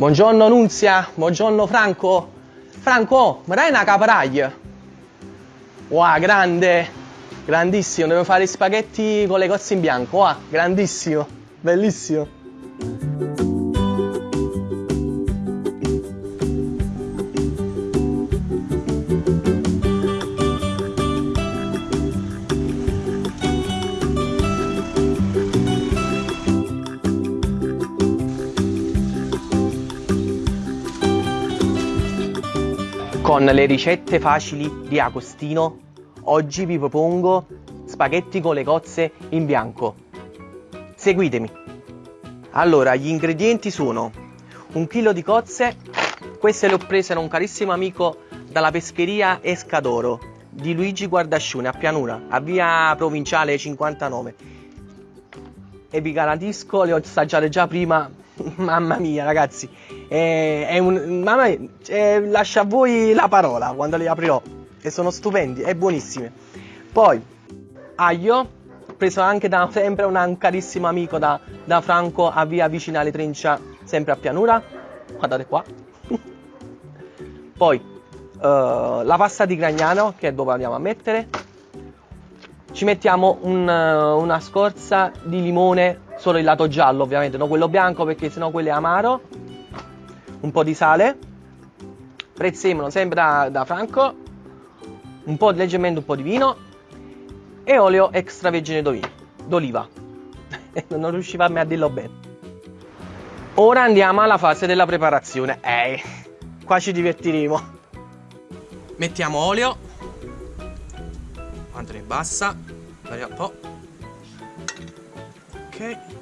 Buongiorno Nunzia, buongiorno Franco. Franco, mi dai una caparaglia? Wow, grande, grandissimo, devo fare spaghetti con le cozze in bianco, wow, grandissimo, bellissimo. Con le ricette facili di Agostino, oggi vi propongo spaghetti con le cozze in bianco. Seguitemi. Allora, gli ingredienti sono un chilo di cozze, queste le ho prese da un carissimo amico dalla pescheria Escadoro di Luigi Guardascione a Pianura, a via provinciale 59. E vi garantisco, le ho assaggiate già prima, mamma mia ragazzi, è, è un, mamma mia, è, lascia a voi la parola quando li aprirò, e sono stupendi, è buonissime. Poi, aglio, preso anche da sempre un carissimo amico da, da Franco a via Vicinale Trincia, sempre a Pianura. Guardate qua. Poi uh, la pasta di Gragnano che dopo andiamo a mettere. Ci mettiamo un, uh, una scorza di limone, solo il lato giallo ovviamente, non quello bianco perché sennò quello è amaro. Un po' di sale. Prezzemolo sempre da, da Franco. Un po' leggermente un po' di vino e olio extravergine d'oliva. non riusciva a me a dirlo bene. Ora andiamo alla fase della preparazione. Eh, qua ci divertiremo. Mettiamo olio. Quanto ne basta? Un po'. Ok.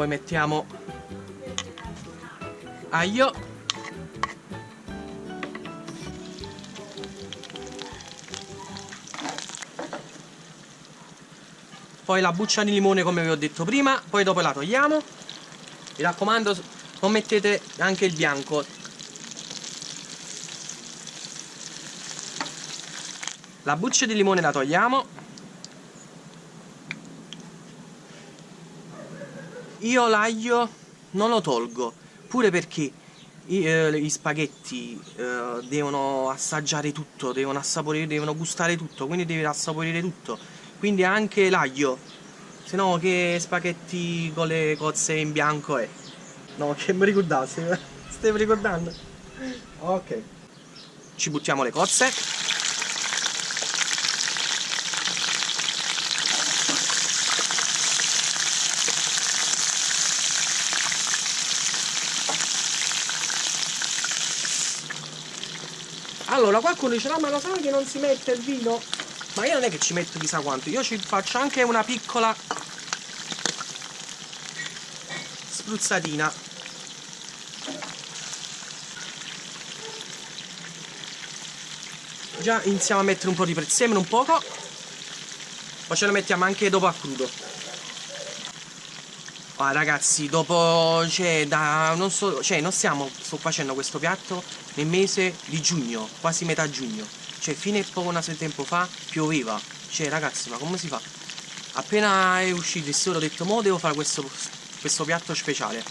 Poi mettiamo aglio. Poi la buccia di limone come vi ho detto prima poi dopo la togliamo. Mi raccomando non mettete anche il bianco. La buccia di limone la togliamo io l'aglio non lo tolgo pure perché i, eh, gli spaghetti eh, devono assaggiare tutto devono assaporire devono gustare tutto quindi devi assaporire tutto. Quindi anche l'aglio se no che spaghetti con le cozze in bianco è? No che mi ricordassi stai ricordando. Ok. Ci buttiamo le cozze Allora qualcuno dice no ma lo sai che non si mette il vino? Ma io non è che ci metto chissà quanto, io ci faccio anche una piccola spruzzatina. Già iniziamo a mettere un po' di prezzemolo, un poco. Poi ce lo mettiamo anche dopo a crudo. Ah, ragazzi, dopo, cioè, da, non so, cioè, non stiamo, sto facendo questo piatto nel mese di giugno, quasi metà giugno. Cioè, fino a poco di tempo fa pioveva. Cioè, ragazzi, ma come si fa? Appena è uscito il sole ho detto, mo devo fare questo, questo piatto speciale.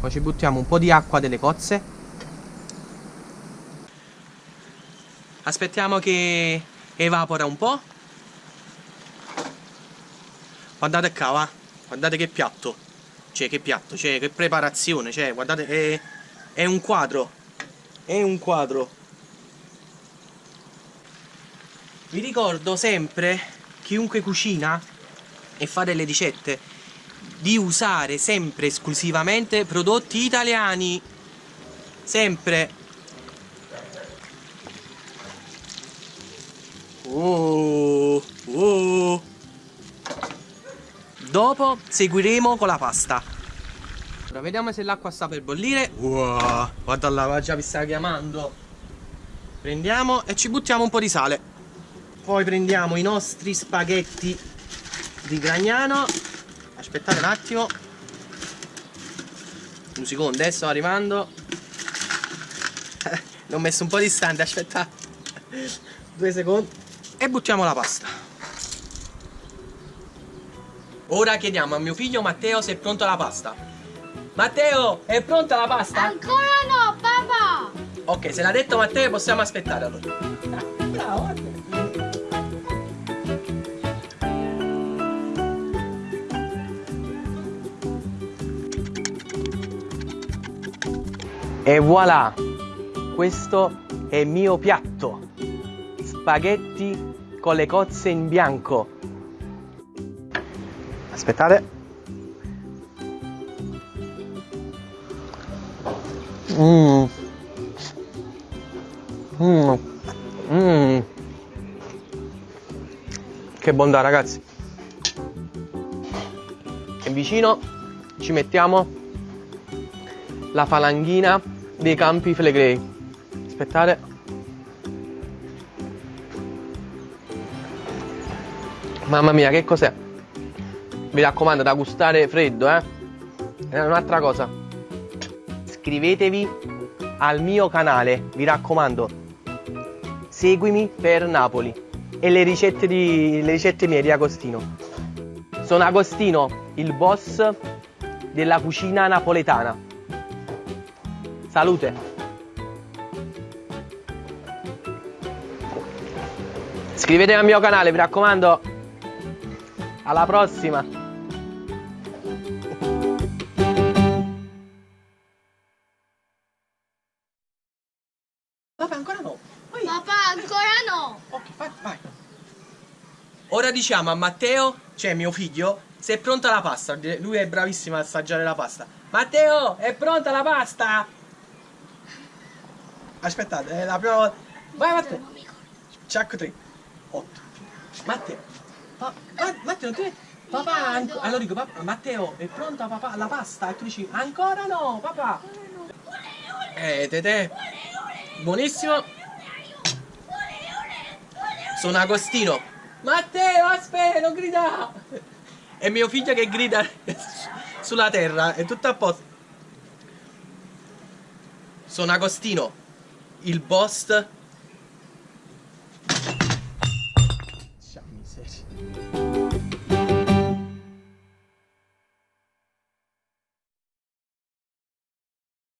Poi ci buttiamo un po' di acqua delle cozze. Aspettiamo che evapora un po'. Guardate qua, va. Guardate che piatto. Cioè, che piatto, cioè, che preparazione. Cioè, guardate, è, è un quadro è un quadro vi ricordo sempre chiunque cucina e fa delle ricette di usare sempre esclusivamente prodotti italiani sempre oh, oh. Dopo seguiremo con la pasta Ora vediamo se l'acqua sta per bollire. Wow, guarda là, già vi sta chiamando. Prendiamo e ci buttiamo un po' di sale. Poi prendiamo i nostri spaghetti di Gragnano. Aspettate un attimo. Un secondo, eh, sto arrivando. L'ho messo un po' distante, aspettate. Due secondi. e buttiamo la pasta. Ora chiediamo a mio figlio Matteo se è pronta la pasta. Matteo, è pronta la pasta? Ancora no, papà! Ok, se l'ha detto Matteo possiamo aspettare allora. Bravo. E voilà! Questo è il mio piatto. Spaghetti con le cozze in bianco. Aspettate. Mmm. Mmm. Mmm. Che bontà ragazzi. E vicino ci mettiamo la falanghina dei campi flegrei. Aspettate. Mamma mia, che cos'è? Mi raccomando, da gustare freddo, eh? E un'altra cosa. Iscrivetevi al mio canale, mi raccomando. Seguimi per Napoli e le ricette, di, le ricette mie di Agostino. Sono Agostino, il boss della cucina napoletana. Salute! Iscrivetevi al mio canale, mi raccomando. Alla prossima. Vabbè, ancora no. Vai. Papà, ancora no! Ok, vai, vai. Ora diciamo a Matteo, cioè mio figlio, se è pronta la pasta. Lui è bravissimo a assaggiare la pasta. Matteo, è pronta la pasta? Aspettate, è la prima volta. Vai Matteo. Chuck 3. 8. Matteo. Pa- Ma- Matteo, non ti Papà, allora dico, papà, Matteo, è pronta papà la pasta? E tu dici, ancora no, papà. Eh, tete. Buonissimo. Sono Agostino. Matteo, aspetta, non grida. È mio figlio che grida sulla terra, è tutto a posto. Sono Agostino, il boss.